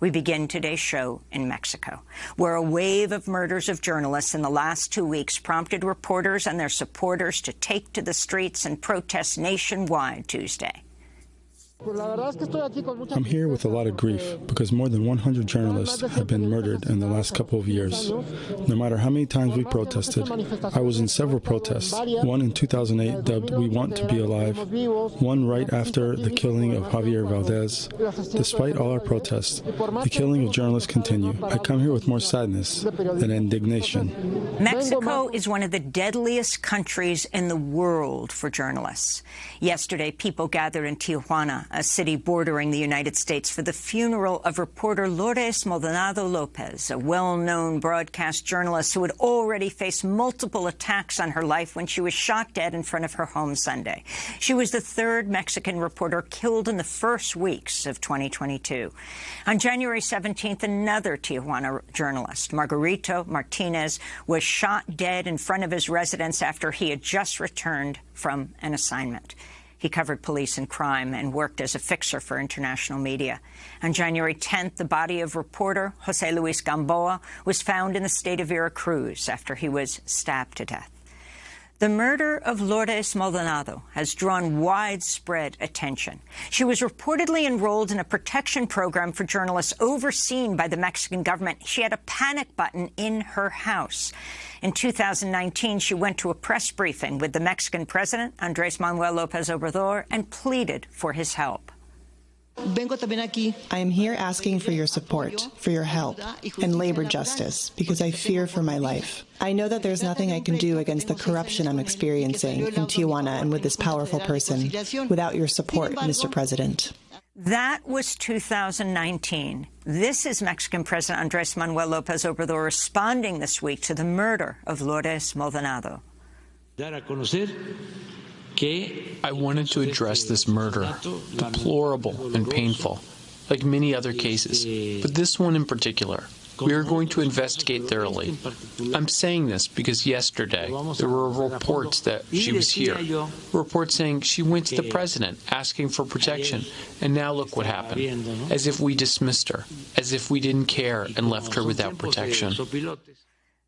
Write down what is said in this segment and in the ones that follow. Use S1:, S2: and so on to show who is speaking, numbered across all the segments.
S1: We begin today's show in Mexico, where a wave of murders of journalists in the last two weeks prompted reporters and their supporters to take to the streets and protest nationwide Tuesday.
S2: I'm here with a lot of grief because more than 100 journalists have been murdered in the last couple of years. No matter how many times we protested, I was in several protests. One in 2008 dubbed We Want to Be Alive, one right after the killing of Javier Valdez. Despite all our protests, the killing of journalists continue. I come here with more sadness than indignation.
S1: Mexico is one of the deadliest countries in the world for journalists. Yesterday, people gathered in Tijuana a city bordering the United States, for the funeral of reporter Lourdes Maldonado Lopez, a well-known broadcast journalist who had already faced multiple attacks on her life when she was shot dead in front of her home Sunday. She was the third Mexican reporter killed in the first weeks of 2022. On January 17th, another Tijuana journalist, Margarito Martinez, was shot dead in front of his residence after he had just returned from an assignment. He covered police and crime and worked as a fixer for international media. On January 10th, the body of reporter Jose Luis Gamboa was found in the state of Veracruz after he was stabbed to death. The murder of Lourdes Maldonado has drawn widespread attention. She was reportedly enrolled in a protection program for journalists overseen by the Mexican government. She had a panic button in her house. In 2019, she went to a press briefing with the Mexican president, Andres Manuel Lopez Obrador, and pleaded for his help.
S3: I am here asking for your support, for your help, and labor justice, because I fear for my life. I know that there's nothing I can do against the corruption I'm experiencing in Tijuana and with this powerful person without your support, Mr. President.
S1: That was 2019. This is Mexican President Andres Manuel Lopez Obrador responding this week to the murder of Lourdes Maldonado.
S4: I wanted to address this murder, deplorable and painful, like many other cases, but this one in particular. We are going to investigate thoroughly. I'm saying this because yesterday there were reports that she was here. Reports saying she went to the president asking for protection, and now look what happened. As if we dismissed her, as if we didn't care and left her without protection.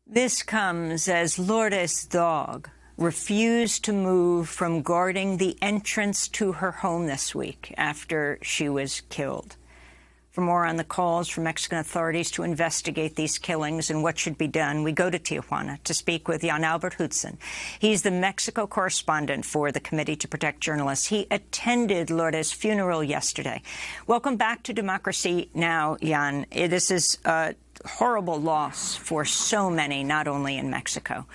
S1: This comes as Lourdes' dog refused to move from guarding the entrance to her home this week after she was killed. For more on the calls from Mexican authorities to investigate these killings and what should be done, we go to Tijuana to speak with Jan Albert Hootsen. He's the Mexico correspondent for the Committee to Protect Journalists. He attended Lourdes' funeral yesterday. Welcome back to Democracy Now!, Jan. This is a horrible loss for so many, not only in Mexico.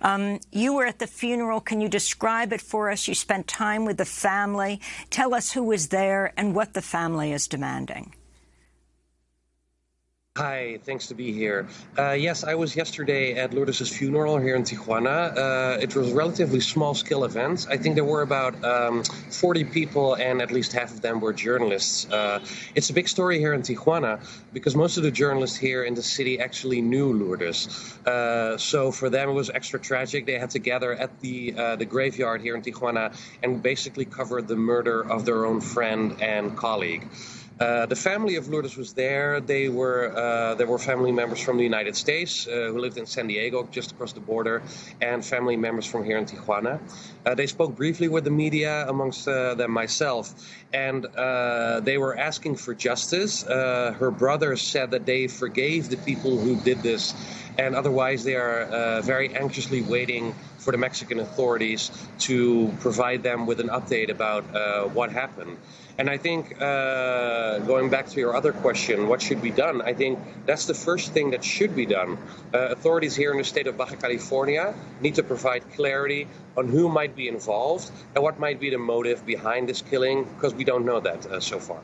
S1: Um, you were at the funeral. Can you describe it for us? You spent time with the family. Tell us who was there and what the family is demanding.
S5: Hi, thanks to be here. Uh, yes, I was yesterday at Lourdes' funeral here in Tijuana. Uh, it was a relatively small scale event. I think there were about um, 40 people, and at least half of them were journalists. Uh, it's a big story here in Tijuana because most of the journalists here in the city actually knew Lourdes. Uh, so for them, it was extra tragic. They had to gather at the uh, the graveyard here in Tijuana and basically cover the murder of their own friend and colleague. Uh, the family of Lourdes was there. They were uh, there were family members from the United States uh, who lived in San Diego, just across the border, and family members from here in Tijuana. Uh, they spoke briefly with the media, amongst uh, them myself, and they were asking for justice. her brother said that they forgave the people who did this, and otherwise they are very anxiously waiting for the Mexican authorities to provide them with an update about what happened. And I think uh, going back to your other question, what should be done? I think that's the first thing that should be done. Uh, authorities here in the state of Baja California need to provide clarity on who might be involved and what might be the motive behind this killing, because we don't know that uh, so far.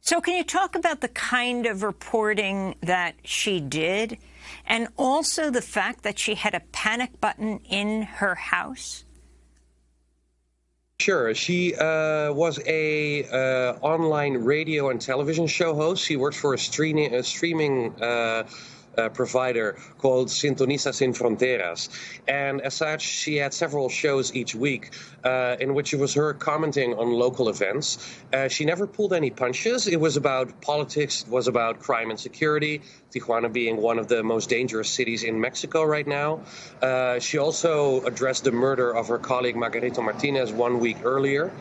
S1: So, can you talk about the kind of reporting that she did, and also the fact that she had a panic button in her house?
S5: Sure. She uh, was a uh, online radio and television show host. She works for a a streaming uh, provider called Sintoniza Sin Fronteras. And as such, she had several shows each week uh, in which it was her commenting on local events. Uh, she never pulled any punches. It was about politics, it was about crime and security, Tijuana being one of the most dangerous cities in Mexico right now. Uh, she also addressed the murder of her colleague Margarito Martinez one week earlier.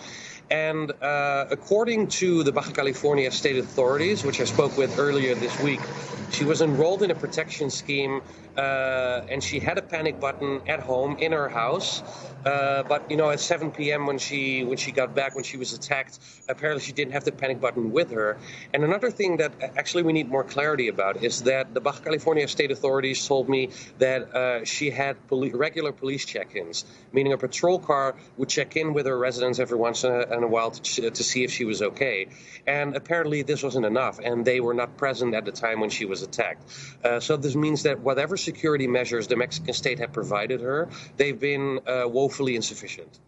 S5: And uh, according to the Baja California state authorities, which I spoke with earlier this week, she was enrolled in a protection scheme uh, and she had a panic button at home in her house. Uh, but you know, at 7 p.m. when she when she got back when she was attacked, apparently she didn't have the panic button with her. And another thing that actually we need more clarity about is that the Baja California state authorities told me that uh, she had poli- regular police check-ins, meaning a patrol car would check in with her residence every once in a, in a while to, to see if she was okay. And apparently this wasn't enough, and they were not present at the time when she was attacked. Uh, so this means that whatever security measures the Mexican state had provided her, they've been uh, woefully insufficient.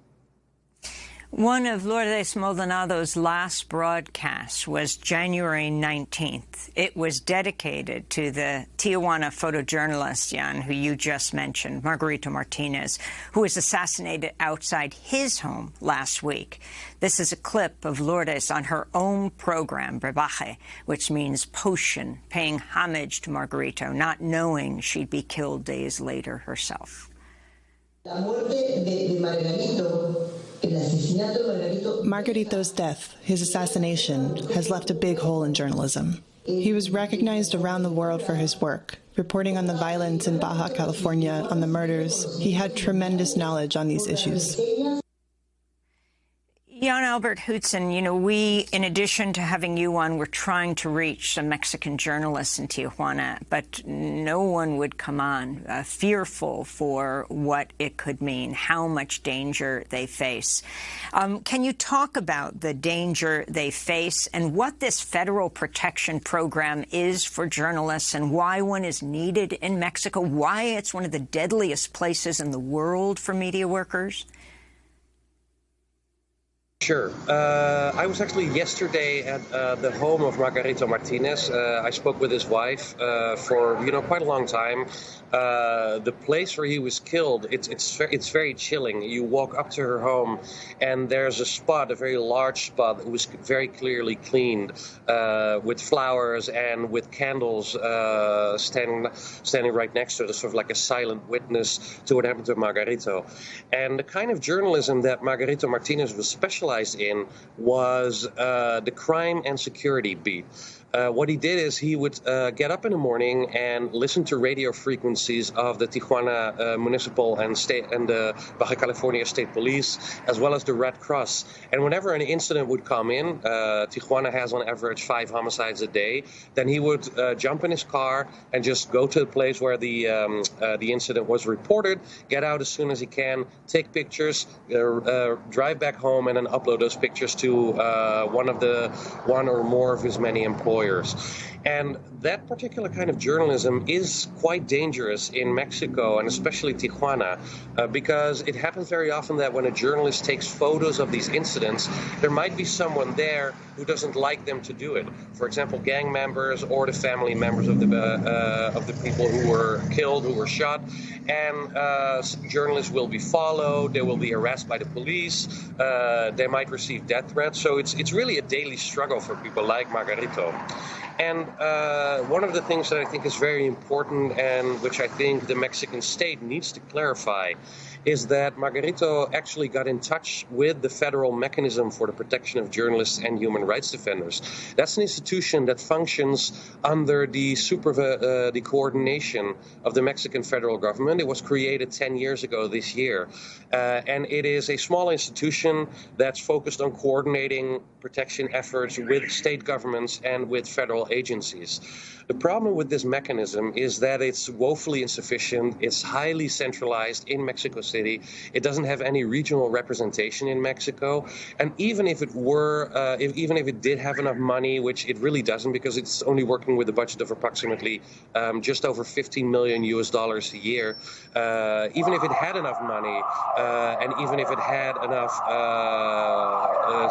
S1: One of Lourdes Maldonado's last broadcasts was January 19th. It was dedicated to the Tijuana photojournalist, Jan, who you just mentioned, Margarito Martinez, who was assassinated outside his home last week. This is a clip of Lourdes on her own program, Brebaje, which means potion, paying homage to Margarito, not knowing she'd be killed days later herself.
S3: La muerte de, de Margarito's death, his assassination, has left a big hole in journalism. He was recognized around the world for his work, reporting on the violence in Baja California, on the murders. He had tremendous knowledge on these issues.
S1: Albert Hootsen, you know, we, in addition to having you on, we're trying to reach some Mexican journalists in Tijuana, but no one would come on, uh, fearful for what it could mean, how much danger they face. Um, can you talk about the danger they face and what this federal protection program is for journalists and why one is needed in Mexico, why it's one of the deadliest places in the world for media workers?
S5: Sure. Uh, I was actually yesterday at uh, the home of Margarito Martinez. Uh, I spoke with his wife uh, for you know quite a long time. Uh, the place where he was killed, it's it's it's very chilling. You walk up to her home, and there's a spot, a very large spot that was very clearly cleaned uh, with flowers and with candles standing standing right next to it, sort of like a silent witness to what happened to Margarito. And the kind of journalism that Margarito Martinez was specialized specialized in was uh, the crime and security beat. Uh, what he did is he would uh, get up in the morning and listen to radio frequencies of the Tijuana uh, Municipal and State and the Baja California State Police, as well as the Red Cross. And whenever an incident would come in, uh, Tijuana has on average five homicides a day. Then he would uh, jump in his car and just go to the place where the um, uh, the incident was reported, get out as soon as he can, take pictures, drive back home, and then upload those pictures to uh, one of the one or more of his many employees lawyers. And that particular kind of journalism is quite dangerous in Mexico and especially Tijuana uh, because it happens very often that when a journalist takes photos of these incidents, there might be someone there who doesn't like them to do it. For example, gang members or the family members of the uh, of the people who were killed, who were shot, and uh, journalists will be followed. They will be harassed by the police. Uh, they might receive death threats. So it's it's really a daily struggle for people like Margarito. And uh, one of the things that I think is very important and which I think the Mexican state needs to clarify is that Margarito actually got in touch with the federal mechanism for the protection of journalists and human rights defenders. That's an institution that functions under the super uh, the coordination of the Mexican federal government. It was created 10 years ago this year, uh, and it is a small institution that's focused on coordinating protection efforts with state governments and with federal agencies. The problem with this mechanism is that it's woefully insufficient. It's highly centralized in Mexico City. It doesn't have any regional representation in Mexico. And even if it were, uh, if, even if it did have enough money, which it really doesn't because it's only working with a budget of approximately um, just over 15 million US dollars a year, uh, even if it had enough money, uh, and even if it had enough uh, uh,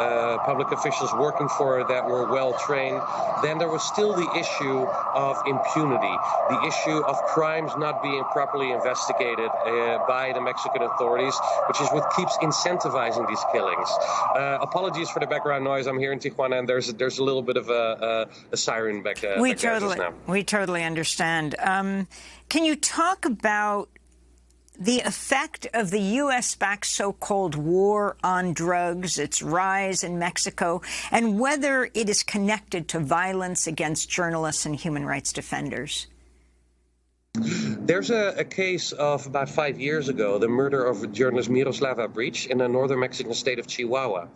S5: uh, public officials working for it that were well trained, then there was still the issue of impunity, the issue of crimes not being properly investigated uh, by the Mexican authorities, which is what keeps incentivizing these killings. Uh, apologies for the background noise. I'm here in Tijuana, and there's there's a little bit of a, a, a siren back, uh,
S1: we
S5: back
S1: totally, We totally understand. Um, can you talk about the effect of the U.S.-backed so-called war on drugs, its rise in Mexico, and whether it is connected to violence against journalists and human rights defenders?
S5: There's a, a, case of about five years ago, the murder of journalist Miroslava Breach in the northern Mexican state of Chihuahua.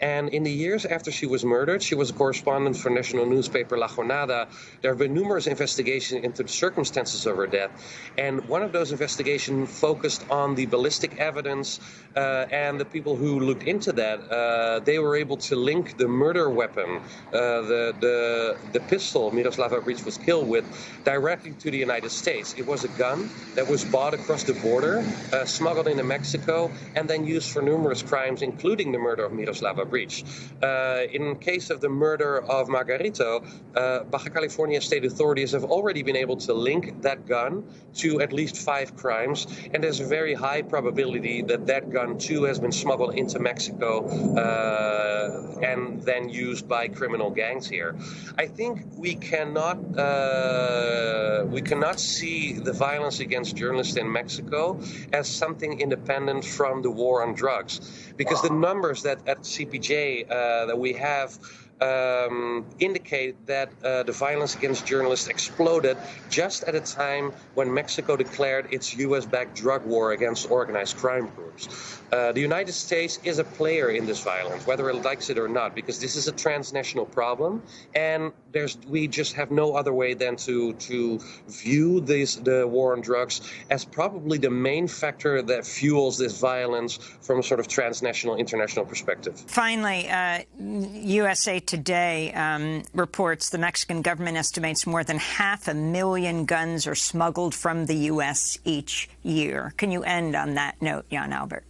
S5: And in the years after she was murdered, she was a correspondent for national newspaper La Jornada. There have been numerous investigations into the circumstances of her death. And one of those investigations focused on the ballistic evidence uh, and the people who looked into that. Uh, they were able to link the murder weapon, uh, the, the, the pistol Miroslava Breach was killed with, directly to the United States. It was a gun that was bought across the border, uh, smuggled into Mexico, and then used for numerous crimes, including the murder of Miroslava breach. Uh, in case of the murder of Margarito, uh, Baja California state authorities have already been able to link that gun to at least five crimes, and there's a very high probability that that gun too has been smuggled into Mexico uh, and then used by criminal gangs here. I think we cannot uh, we cannot see the violence against journalists in Mexico as something independent from the war on drugs, because the numbers that at CPJ uh, that we have um, indicate that uh, the violence against journalists exploded just at a time when Mexico declared its U.S. backed drug war against organized crime groups. Uh, the United States is a player in this violence, whether it likes it or not, because this is a transnational problem, and there's we just have no other way than to to view this the war on drugs as probably the main factor that fuels this violence from a sort of transnational, international perspective.
S1: Finally, uh, USA Today um, reports the Mexican government estimates more than half a million guns are smuggled from the U.S. each year. Can you end on that note, Jan Albert?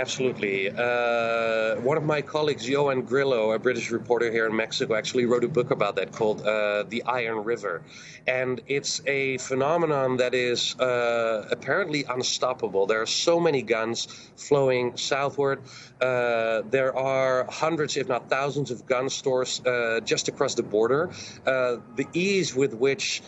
S5: Absolutely. Uh, one of my colleagues, Ioan Grillo, a British reporter here in Mexico, actually wrote a book about that called uh, The Iron River. And it's a phenomenon that is uh, apparently unstoppable. There are so many guns flowing southward. Uh, there are hundreds, if not thousands, of gun stores uh, just across the border. Uh, the ease with which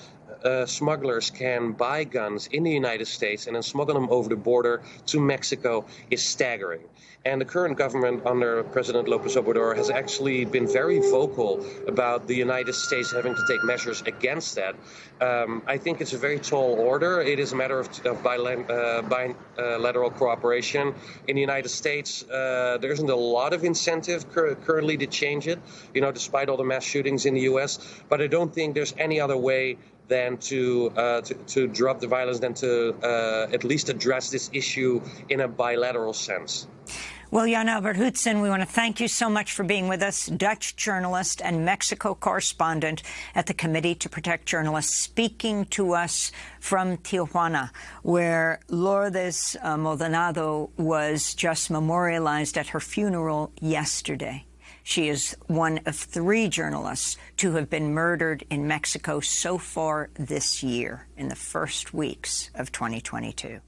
S5: uh, smugglers can buy guns in the United States and then smuggle them over the border to Mexico is staggering. And the current government under President Lopez Obrador has actually been very vocal about the United States having to take measures against that. Um, I think it's a very tall order. It is a matter of, of bilateral, uh, bilateral cooperation. In the United States, uh, there isn't a lot of incentive cur currently to change it, you know, despite all the mass shootings in the U.S. But I don't think there's any other way than to, uh, to, to drop the violence, than to uh, at least address this issue in a bilateral sense.
S1: Well, Jan Albert Hootsen, we want to thank you so much for being with us, Dutch journalist and Mexico correspondent at the Committee to Protect Journalists, speaking to us from Tijuana, where Lourdes uh, Maldonado was just memorialized at her funeral yesterday. She is one of three journalists to have been murdered in Mexico so far this year, in the first weeks of 2022.